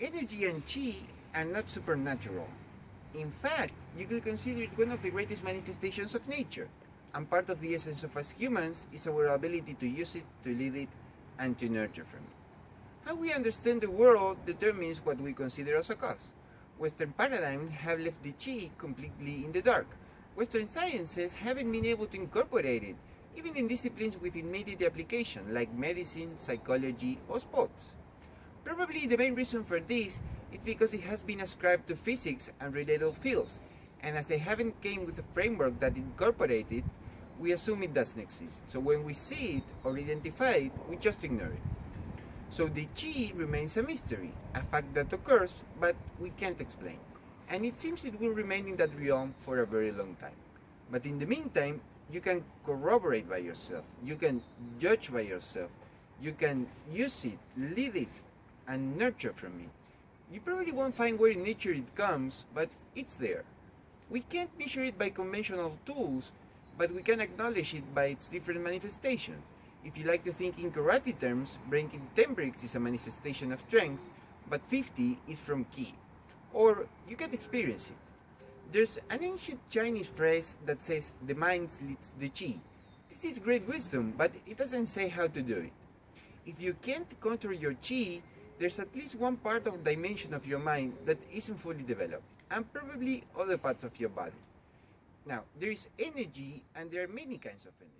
Energy and chi are not supernatural. In fact, you could consider it one of the greatest manifestations of nature. And part of the essence of us humans is our ability to use it, to lead it, and to nurture from it. How we understand the world determines what we consider as a cause. Western paradigms have left the chi completely in the dark. Western sciences haven't been able to incorporate it, even in disciplines with immediate application like medicine, psychology, or sports. Probably the main reason for this is because it has been ascribed to physics and related fields, and as they haven't came with a framework that incorporates it, we assume it doesn't exist. So when we see it or identify it, we just ignore it. So the chi remains a mystery, a fact that occurs, but we can't explain. And it seems it will remain in that realm for a very long time. But in the meantime, you can corroborate by yourself, you can judge by yourself, you can use it, lead it, and nurture from it. You probably won't find where in nature it comes, but it's there. We can't measure it by conventional tools, but we can acknowledge it by its different manifestations. If you like to think in karate terms, breaking 10 bricks is a manifestation of strength, but 50 is from ki. Or you can experience it. There's an ancient Chinese phrase that says the mind leads the chi. This is great wisdom, but it doesn't say how to do it. If you can't control your chi, there's at least one part of dimension of your mind that isn't fully developed, and probably other parts of your body. Now, there is energy, and there are many kinds of energies.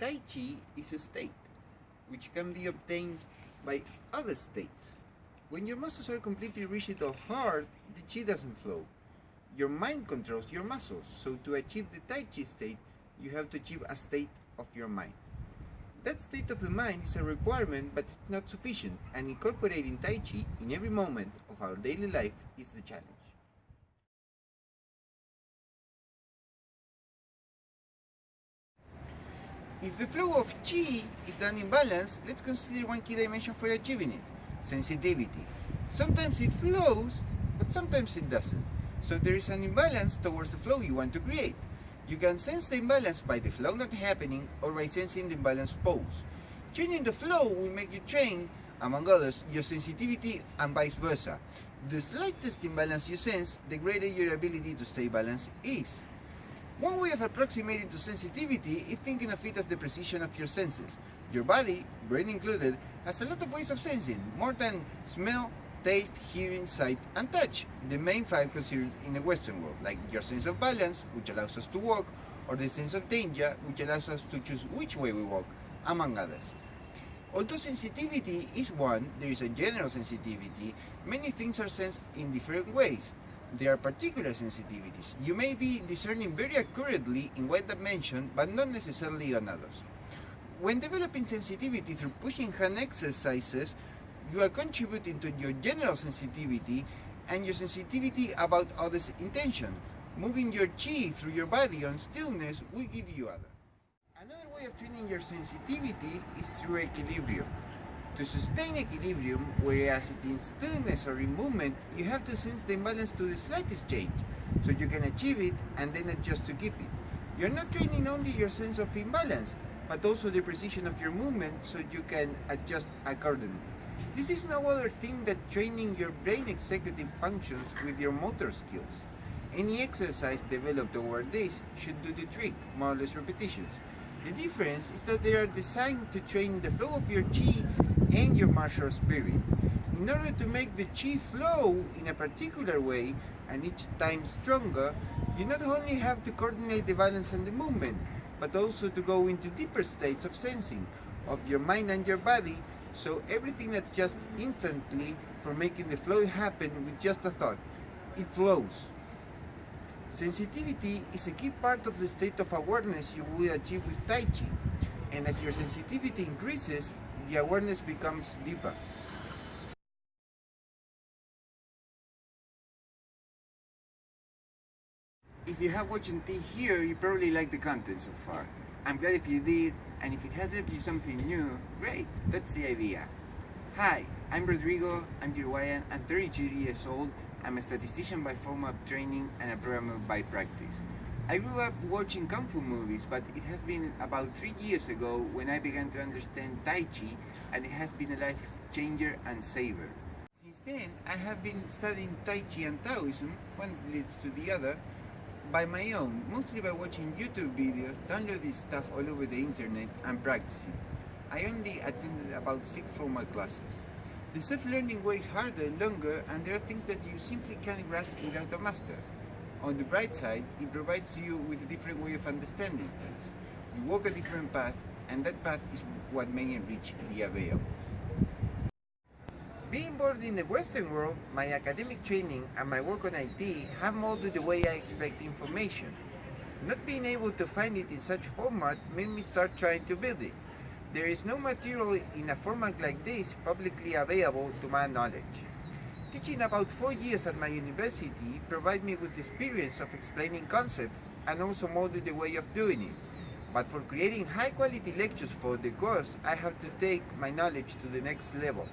Tai Chi is a state, which can be obtained by other states. When your muscles are completely rigid or hard, the Chi doesn't flow. Your mind controls your muscles, so to achieve the Tai Chi state, you have to achieve a state of your mind. That state of the mind is a requirement, but it's not sufficient, and incorporating Tai Chi in every moment of our daily life is the challenge. If the flow of Qi is done in balance, let's consider one key dimension for achieving it, sensitivity. Sometimes it flows, but sometimes it doesn't. So there is an imbalance towards the flow you want to create. You can sense the imbalance by the flow not happening or by sensing the imbalance pose. Changing the flow will make you train, among others, your sensitivity and vice versa. The slightest imbalance you sense, the greater your ability to stay balanced is. One way of approximating to sensitivity is thinking of it as the precision of your senses. Your body, brain included, has a lot of ways of sensing, more than smell, taste, hearing, sight, and touch, the main five considered in the Western world, like your sense of balance, which allows us to walk, or the sense of danger, which allows us to choose which way we walk, among others. Although sensitivity is one, there is a general sensitivity, many things are sensed in different ways. There are particular sensitivities. You may be discerning very accurately in one dimension, but not necessarily on others. When developing sensitivity through pushing hand exercises, you are contributing to your general sensitivity and your sensitivity about others' intention. Moving your chi through your body on stillness will give you other. Another way of training your sensitivity is through equilibrium. To sustain equilibrium, whereas in stillness or in movement, you have to sense the imbalance to the slightest change, so you can achieve it and then adjust to keep it. You're not training only your sense of imbalance, but also the precision of your movement so you can adjust accordingly. This is no other thing than training your brain executive functions with your motor skills. Any exercise developed over this should do the trick, more or less repetitions. The difference is that they are designed to train the flow of your chi and your martial spirit. In order to make the chi flow in a particular way and each time stronger, you not only have to coordinate the balance and the movement, but also to go into deeper states of sensing of your mind and your body so everything that just instantly for making the flow happen with just a thought, it flows. Sensitivity is a key part of the state of awareness you will achieve with Tai Chi. And as your sensitivity increases, the awareness becomes deeper. If you have watched until here, you probably like the content so far. I'm glad if you did, and if it has left you something new, great, that's the idea. Hi, I'm Rodrigo, I'm Uruguayan, I'm 32 years old, I'm a statistician by formal training and a programmer by practice. I grew up watching Kung Fu movies, but it has been about three years ago when I began to understand Tai Chi, and it has been a life changer and saver. Since then, I have been studying Tai Chi and Taoism, one leads to the other, by my own, mostly by watching YouTube videos, downloading stuff all over the internet, and practicing. I only attended about six formal classes. The self-learning way is harder, longer, and there are things that you simply can't grasp without a master. On the bright side, it provides you with a different way of understanding things. You walk a different path, and that path is what may enrich the available. Being born in the Western world, my academic training and my work on IT have molded the way I expect information. Not being able to find it in such format made me start trying to build it. There is no material in a format like this publicly available to my knowledge. Teaching about four years at my university provided me with the experience of explaining concepts and also molded the way of doing it. But for creating high quality lectures for the course, I have to take my knowledge to the next level.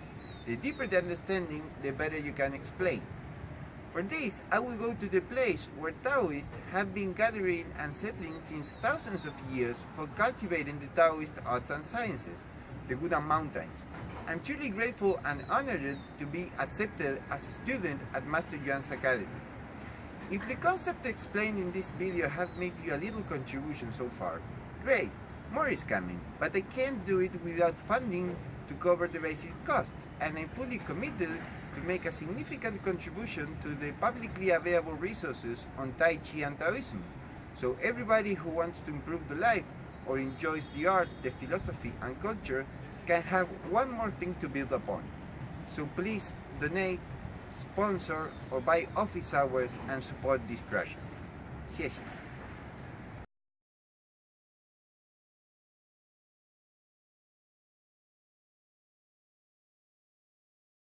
The deeper the understanding, the better you can explain. For this, I will go to the place where Taoists have been gathering and settling since thousands of years for cultivating the Taoist arts and sciences the Wudang Mountains. I'm truly grateful and honored to be accepted as a student at Master Yuan's Academy. If the concept explained in this video have made you a little contribution so far, great, more is coming, but I can't do it without funding to cover the basic cost, and I'm fully committed to make a significant contribution to the publicly available resources on Tai Chi and Taoism. So everybody who wants to improve the life or enjoys the art, the philosophy and culture can have one more thing to build upon. So please donate, sponsor or buy office hours and support this project. 谢谢。